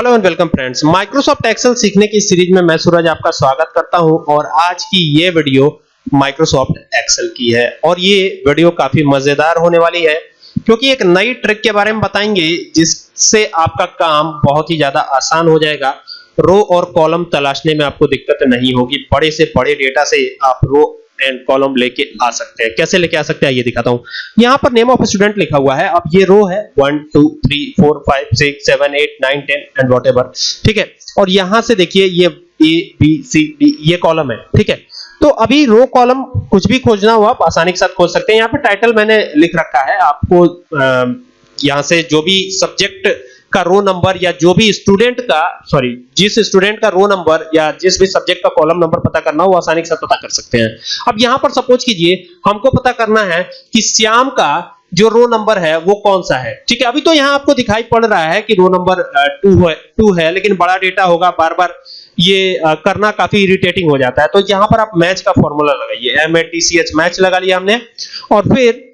Hello and welcome friends Microsoft Excel सीखने की series में मैं सूरज आपका स्वागत करता हूँ और आज की ये वीडियो माइक्रोसॉफ्ट एक्सेल की है। और ये वीडियो काफ़ी मज़ेदार होने वाली है, क्योंकि एक नई ट्रिक के बारे में बताएँगे, जिससे आपका काम बहुत ही ज़्यादा आसान हो जाएगा। रो और कॉलम तलाशने में आपको दिक्कत नहीं होगी। बड़े से बड़े डेटा से आप रो एंड कॉलम लेके आ सकते हैं। कैसे लेके आ सकते हैं? ये दिखाता हूँ। यहाँ पर नेम ऑफ़ स्टूडेंट लिखा हुआ है। अब ये रो है। 1 2 3 4 5 6 7 8 9 10 एंड व्हाटएवर ठीक है? और यहाँ से देखिए, ये ए बी सी डी ये कॉलम है। ठीक है? तो अभी रो कॉलम कुछ भी खोजना हो, आप आसानी के साथ खोज सकते हैं। यहाँ पे टाइटल मैंने लिख रखा है। आपको यहाँ से जो भी सब्जेक्ट का रो नंबर या जो भी स्टूडेंट का सॉरी जिस स्टूडेंट का रो नंबर या जिस भी सब्जेक्ट का कॉलम नंबर पता करना हो आसानी से पता कर सकते हैं। अब यहाँ पर सपोज़ कीजिए, हमको पता करना है कि श्याम का जो रो नंबर है, वो कौन सा है? ठीक है, अभी तो यहाँ आपको दिखाई पड़ रहा है कि रो नंबर टू है टू है, लेकिन बड़ा डेटा होगा बार बार ये करना काफ़ी इरिटेटिंग हो जाता है। तो यहाँ पर आप मैच का फॉर्मूला लगाइए। M A T C H match लगा लिया हमने। और फिर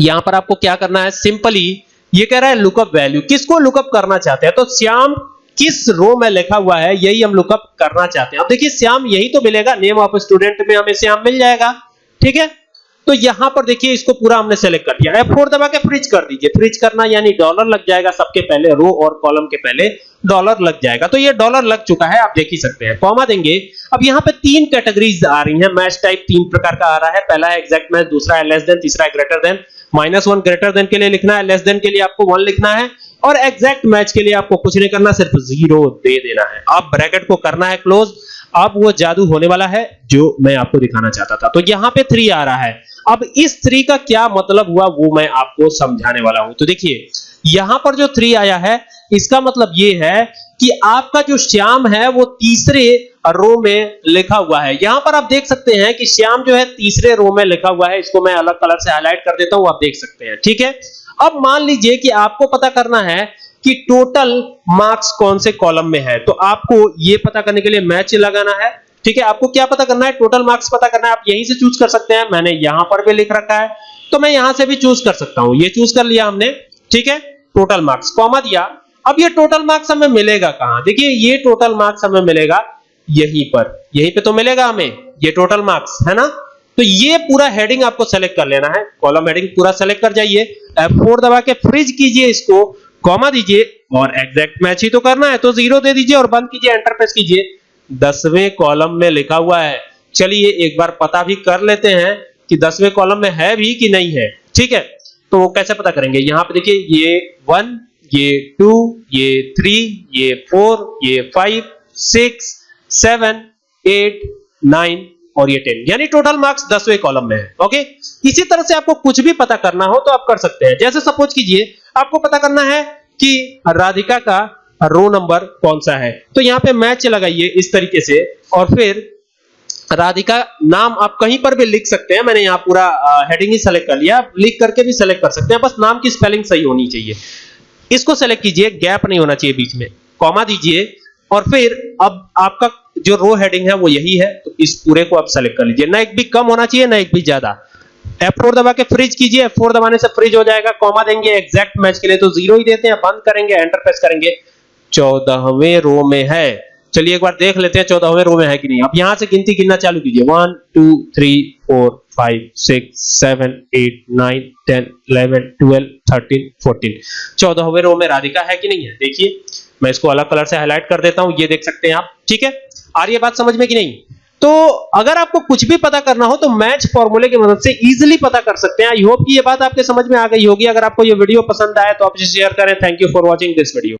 यहाँ पर आपको क्या करना है सिंपली ये कह रहा है लुकअप वैल्यू किसको लुकअप करना चाहते हैं? तो श्याम, किस रो में लिखा हुआ है, यही हम लुकअप करना चाहते हैं। अब देखिए, श्याम यही तो मिलेगा नेम ऑफ़ स्टूडेंट में हमें श्याम मिल जाएगा। ठीक है? तो यहाँ पर देखिए इसको पूरा हमने सेलेक्ट कर दिया। F4 दबा के फ्रीज कर दीजिए। फ्रीज करना यानी डॉलर लग जाएगा सबके पहले रो और कॉलम के पहले डॉलर लग जाएगा। तो ये डॉलर लग चुका है, आप देख ही सकते हैं। कॉमा देंगे। अब यहाँ पे तीन कैटेगरीज आ रही हैं। मैच टाइप तीन प्रकार का आ रहा है। पहला है एग्जैक्ट मैच दूसरा है लेस देन तीसरा है greater than minus one greater than के लिए लिखना है। लेस देन के लिए आपको वन लिखना है। और एग्जैक्ट मैच के लिए आपको कुछ नहीं करना, सिर्फ़ ज़ीरो दे देना है। अब ब्रैकेट को करना है क्लोज अब वो जादू होने वाला है, जो मैं आपको दिखाना चाहता था। तो यहाँ पे थ्री आ रहा है। अब इस थ्री का क्या मतलब हुआ वो मैं आपको समझाने वाला हूँ। तो देखिए, यहाँ पर जो थ्री आया है, इसका मतलब ये है कि आपका जो श्याम है, वो तीसरे रो में लिखा हुआ है। यहाँ पर आप देख सकते हैं कि श्याम जो है तीसरे रो में लिखा हुआ है। इसको मैं अलग कलर से हाईलाइट कर देता हूँ, आप देख सकते हैं, ठीक है? अब मान लीजिए कि आपको पता करना है कि टोटल मार्क्स कौन से कॉलम में है। तो आपको ये पता करने के लिए मैच लगाना है। ठीक है, आपको क्या पता करना है? टोटल मार्क्स पता करना है, आप यहीं से चूज़ कर सकते हैं। मैंने यहाँ पर भी लिख रखा है। तो मैं यहाँ से भी चूज़ कर सकता हूँ। ये चूज़ कर लिया हमने, ठीक है? टोटल मार्क्स कॉमा दिया। अब ये टोटल मार्क्स हमें मिलेगा कहाँ? देखिए, ये टोटल मार्क्स हमें मिलेगा यहीं पर। यहीं पे तो मिलेगा हमें, ये टोटल मार्क्स है ना? तो ये पूरा हेडिंग आपको सेलेक्ट कर लेना है। कॉलम हेडिंग पूरा सेलेक्ट कर जाइए। F4 दबा के फ्रीज कीजिए इसको कॉमा दीजिए और एग्जैक्ट मैच ही तो करना है। तो ज़ीरो दे दीजिए और बंद कीजिए एंटर प्रेस कीजिए। दसवें कॉलम में लिखा हुआ है। चलिए एक बार पता भी कर लेते हैं कि दसवें कॉलम में है भी कि नहीं है। ठीक है? तो वो कैसे पता करेंगे? यहाँ पे देखिए, ये वन, ये टू, ये थ्री, ये फोर, ये five, six, seven, eight, nine और ये टेन। यानी टोटल मार्क्स दसवें कॉलम में है। ओके? इसी तरह से आपको कुछ भी पता करना हो तो आप कर सकते हैं। जैसे सपोज़ कीजिए, आपको पता करना है कि राधिका का रो नंबर कौन सा है? तो यहाँ पे मैच लगाइए इस तरीके से और फिर राधिका नाम आप कहीं पर भी लिख सकते हैं। मैंने यहाँ पूरा हेडिंग ही सेलेक्ट कर लिया। आप लिख करके भी सेलेक्ट कर सकते हैं। बस नाम की स्पेलिंग सही होनी चाहिए। इसको सेलेक्ट कीजिए गैप नहीं होना चाहिए बीच में। कॉमा दीजिए और फिर अब आपका जो रो हेडिंग है वो यही है। तो इस पूरे को आप सेलेक्ट कर लीजिए। ना एक भी कम होना चाहिए, ना एक भी ज़्यादा। F4 दबा के फ्रीज कीजिए। F4 दबाने से फ्रीज हो जाएगा। कॉमा देंगे एग्जैक्ट मैच के लिए तो ज़ीरो ही देते हैं। बंद करेंगे एंटर प्रेस करेंगे। चौदहवें रो में है। चलिए एक बार देख लेते हैं चौदहवें रो में है कि नहीं। अब यहाँ से गिनती गिनना चालू कीजिए। One two three four five six seven eight nine ten eleven twelve thirteen fourteen चौदहवें रो में राधिका है कि नहीं है? देखिए, मैं इसको अलग कलर से हाईलाइट कर देता हूँ। ये देख सकते हैं आप। ठीक है? आ रही है बात समझ में कि नहीं? तो अगर आपको कुछ भी पता करना हो तो मैच फॉर्मूले की मदद से इजीली पता कर सकते हैं। आई होप कि ये बात आपके समझ में आ गई होगी। अगर आपको ये वीडियो पसंद आए तो आप इसे शेयर करें। Thank you for watching this video